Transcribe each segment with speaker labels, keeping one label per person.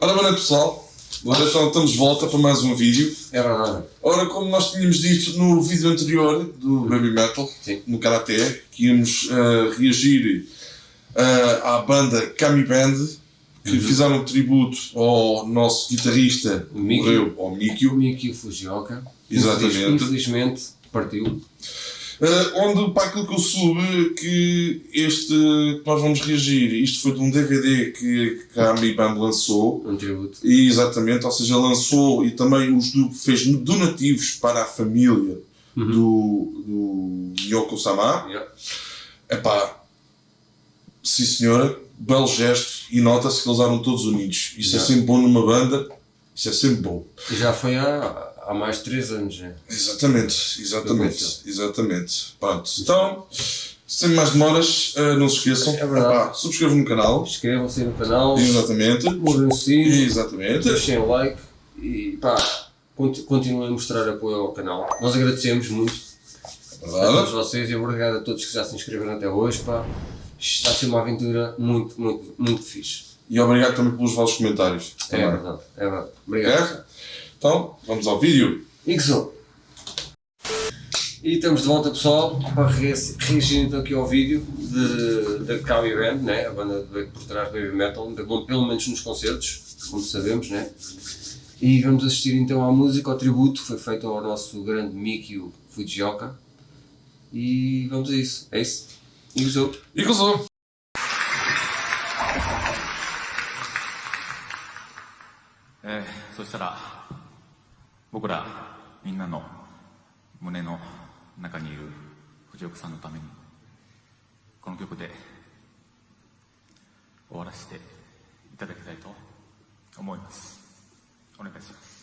Speaker 1: Ora, boa noite pessoal. Ora, então estamos de volta para mais um vídeo.
Speaker 2: É verdade.
Speaker 1: Ora, como nós tínhamos dito no vídeo anterior do Baby Metal,
Speaker 2: Sim.
Speaker 1: no Karate, que íamos eh, reagir eh, à banda Kami Band, que fizeram um tributo ao nosso guitarrista,
Speaker 2: O Mikio.
Speaker 1: morreu, ao Mikio,
Speaker 2: Mikio Fujioka.
Speaker 1: Exatamente.
Speaker 2: Infeliz- Infelizmente partiu.
Speaker 1: Eh, onde, para aquilo que eu soube, que este que nós vamos reagir, isto foi de um DVD que a Kami Band lançou,
Speaker 2: Um tributo.
Speaker 1: E, exatamente, ou seja, lançou e também os do, fez donativos para a família do, do Yoko Sama.
Speaker 2: Yeah.
Speaker 1: Epá, sim senhora, belo gesto e nota-se que eles eram todos unidos. Isso é
Speaker 2: Yeah.
Speaker 1: sempre bom numa banda, isso é sempre bom.
Speaker 2: Já foi há, há mais de 3 anos, né?
Speaker 1: Exatamente, exatamente, exatamente. Pronto, então, sem mais demoras, eh, não se esqueçam,
Speaker 2: É verdade.
Speaker 1: subscrevam no canal,
Speaker 2: Inscrevam-se no canal,
Speaker 1: exatamente,
Speaker 2: mudem o sino,
Speaker 1: exatamente.
Speaker 2: deixem o like e pá, conti- continuem a mostrar apoio ao canal. Nós agradecemos muito a todos vocês e obrigado a todos que já se inscreveram até hoje. Pá. Está a ser uma aventura muito, muito, muito fixe.
Speaker 1: E obrigado também pelos vossos comentários.
Speaker 2: É
Speaker 1: também.
Speaker 2: verdade, é verdade. Obrigado.
Speaker 1: É? Então, vamos ao vídeo.
Speaker 2: Ixo. E estamos de volta pessoal para re- reagir então aqui ao vídeo de- da Kami Band, né? a banda de- por trás do Baby Metal, da- bom, pelo menos nos concertos, como sabemos, né? E vamos assistir então à música, ao tributo que foi feito ao nosso grande Mikio Fujioka. E vamos a isso, é isso. Ixo.
Speaker 1: E gozou.
Speaker 3: えーそしたら 僕らみんなの胸の中にいる藤岡さんのためにこの曲で終わらせていただきたいと思いますお願いします。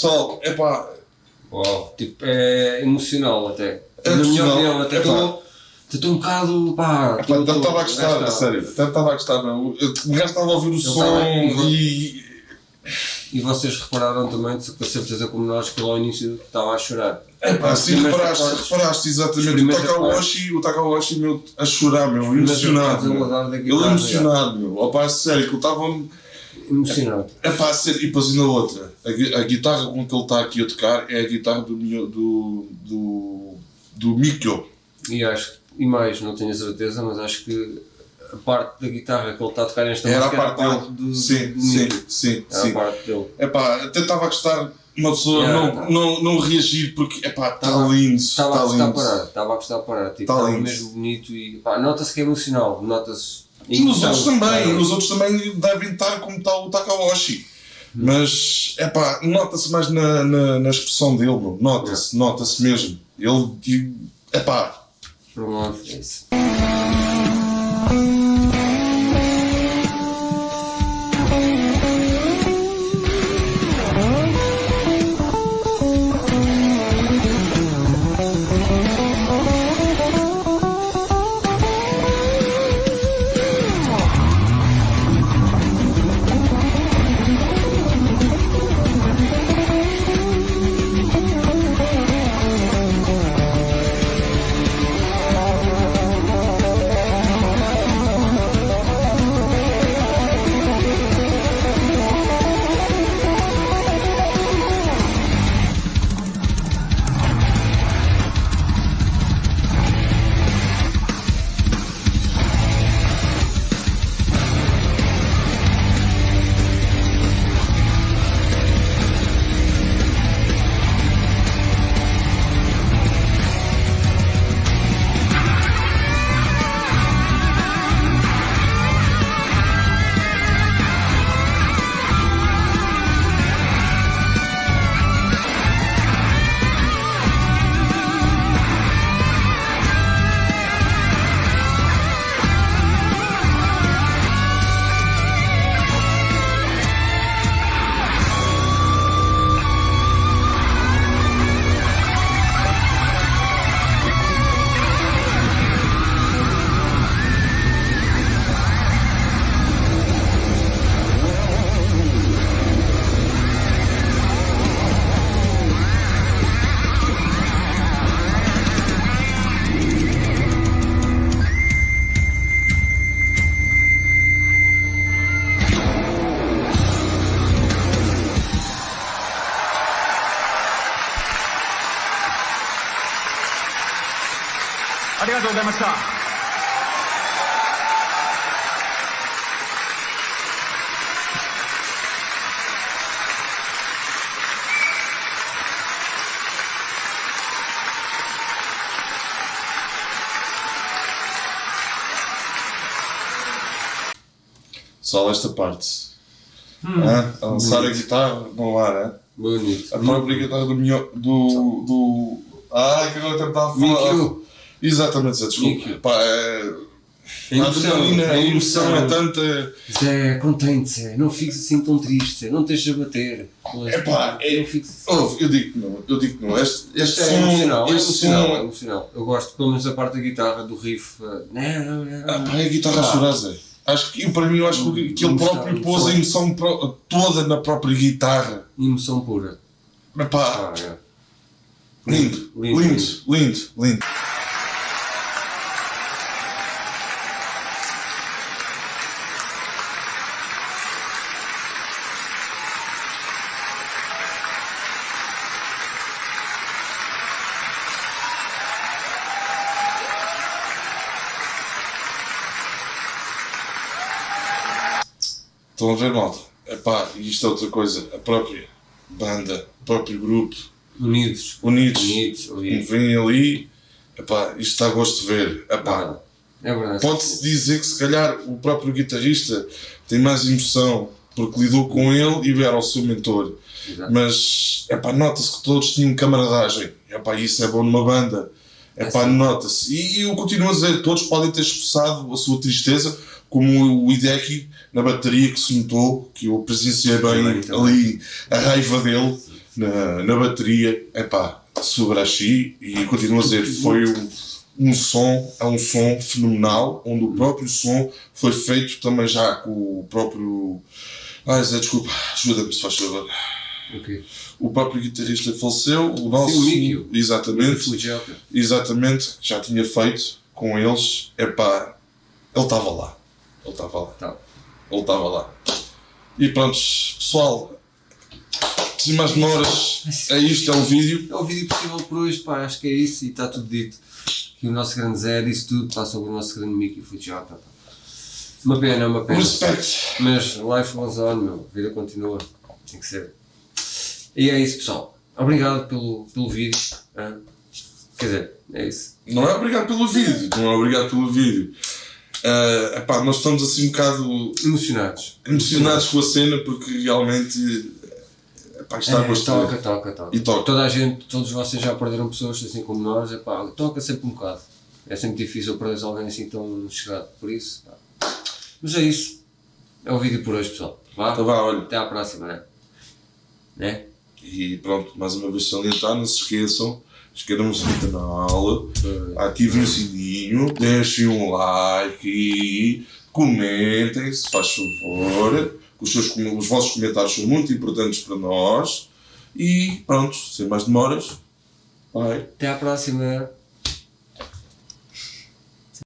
Speaker 1: Pessoal, é pá,
Speaker 2: Uau, tipo, é emocional até.
Speaker 1: É
Speaker 2: Na minha opinião, até
Speaker 1: é pá.
Speaker 2: estou um bocado, pá...
Speaker 1: estava a gostar, a sério, estava a gostar, não. Eu estava a ouvir o som e.
Speaker 2: E vocês repararam também, com certeza como nós, que ele ao início estava a chorar.
Speaker 1: É pá, sim, reparaste, reparaste exatamente. O Takawashi, o Takawashi meu, a chorar, meu, emocionado. meu. Ele emocionado, meu. Opa, a sério, que eu estava.
Speaker 2: Emocionante.
Speaker 1: É ser. E depois ainda outra. A, a guitarra com que ele está aqui a tocar é a guitarra do. Do. do. do Mikio.
Speaker 2: E acho que, e mais, não tenho a certeza, mas acho que a parte da guitarra que ele está a tocar nesta
Speaker 1: Era a
Speaker 2: música
Speaker 1: parte dele.
Speaker 2: do,
Speaker 1: sim,
Speaker 2: do
Speaker 1: sim, sim,
Speaker 2: Era
Speaker 1: sim.
Speaker 2: a parte dele.
Speaker 1: Epá, até estava a gostar uma pessoa
Speaker 2: Yeah,
Speaker 1: não,
Speaker 2: tá.
Speaker 1: não, não reagir porque epá, está
Speaker 2: Tava-
Speaker 1: lindo.
Speaker 2: Estava a
Speaker 1: Está
Speaker 2: gostar
Speaker 1: lindo.
Speaker 2: parar, estava a gostar parar. Tipo,
Speaker 1: Tá
Speaker 2: estava mesmo bonito e pá, nota-se que é emocional, nota-se.
Speaker 1: E os outros também,
Speaker 2: é,
Speaker 1: os outros também devem estar como está o Takahashi. Mas, epá, nota-se mais na, na, na expressão dele, bro. nota-se, nota-se mesmo. Ele, epá,
Speaker 2: Pronto, é isso.
Speaker 3: ありがとうございました。
Speaker 1: só esta parte. Hã? a lançar a guitarra no ar, hã?
Speaker 2: Bonito.
Speaker 1: a própria guitarra do. Mio- do, do ah, que agora até me estava a falar. Exatamente, Zé, desculpa. Pá, é,
Speaker 2: A emoção,
Speaker 1: adrenalina,
Speaker 2: a
Speaker 1: emoção é tanta.
Speaker 2: Zé, contente, Zé, não fiques assim tão triste, Zé, não deixes a bater.
Speaker 1: Epá, é-
Speaker 2: não fiques assim.
Speaker 1: Ouve, eu digo que não, eu digo que não. Este, este
Speaker 2: É
Speaker 1: som,
Speaker 2: emocional, é emocional, é emocional. Eu gosto pelo menos da parte da guitarra, do riff. eh, Não, não,
Speaker 1: Ah, pá, é a guitarra a chorar, Zé. Acho que, para mim, eu acho que, que ele
Speaker 2: Emoção,
Speaker 1: próprio pôs a
Speaker 2: emoção.
Speaker 1: toda na própria guitarra.
Speaker 2: Emoção pura.
Speaker 1: Mas pá,
Speaker 2: Ah, é.
Speaker 1: lindo,
Speaker 2: Lindo,
Speaker 1: lindo, lindo, Estão a ver, malta? Epá, e isto é outra coisa. A própria banda, o próprio grupo,
Speaker 2: Unidos.
Speaker 1: unidos,
Speaker 2: Unidos, unidos.
Speaker 1: vêm ali. Epá, isto está a gosto de ver. Epá,
Speaker 2: É verdade.
Speaker 1: Pode-se dizer que se calhar o próprio guitarrista tem mais emoção porque lidou com ele e era o seu mentor.
Speaker 2: Exato.
Speaker 1: Mas epá, nota-se que todos tinham camaradagem. Epá, isso é bom numa banda. Epá,
Speaker 2: sim.
Speaker 1: nota-se. E, eu continuo a dizer, todos podem ter expressado a sua tristeza, como o Hideki na bateria que se notou, que eu presenciei bem
Speaker 2: Também,
Speaker 1: ali a raiva dele na, na bateria. Epá, Subarashi, e continuo a dizer, foi um, um som, é um som fenomenal, onde o próprio som foi feito também já com o próprio. Ai Zé, desculpa, ajuda-me se faz favor.
Speaker 2: Ok.
Speaker 1: O próprio guitarrista faleceu, o nosso.
Speaker 2: o Mikio.
Speaker 1: Exatamente, exatamente, já tinha feito com eles. Epá, ele estava lá. Ele estava lá.
Speaker 2: Tá.
Speaker 1: Ele estava lá. E pronto, pessoal, sem mais demoras, é isto, é o vídeo.
Speaker 2: É o vídeo possível por hoje, pá, acho que é isso e está tudo dito. Que o nosso grande Zé disse tudo, pá, sobre o nosso grande Mickey Fujioka, pá. Uma pena, uma pena.
Speaker 1: Respeito.
Speaker 2: Mas life goes on, meu. A vida continua. Tem que ser. E é isso, pessoal. Obrigado pelo, pelo vídeo. ah. Quer dizer, é isso.
Speaker 1: Não é obrigado pelo vídeo, não é obrigado pelo vídeo. Ah, epá, nós estamos assim um bocado
Speaker 2: Emocionados.
Speaker 1: emocionados com a cena porque realmente epá, está a
Speaker 2: É,
Speaker 1: gostar.
Speaker 2: toca, toca, toca.
Speaker 1: E toca.
Speaker 2: Toda a gente, todos vocês já perderam pessoas assim como nós. É pá, toca sempre um bocado. É sempre difícil perder alguém assim tão chegado. Por isso, pá. Mas é isso. É o vídeo por hoje, pessoal. Vá.
Speaker 1: Então vá, olha.
Speaker 2: Até à próxima, né? Né?
Speaker 1: E pronto, mais uma vez salientar, não se esqueçam, inscrevam-se no canal, ativem o sininho, deixem um like e comentem, se faz favor. Os, seus, os vossos comentários são muito importantes para nós. E pronto, sem mais demoras, vai.
Speaker 2: Até à próxima.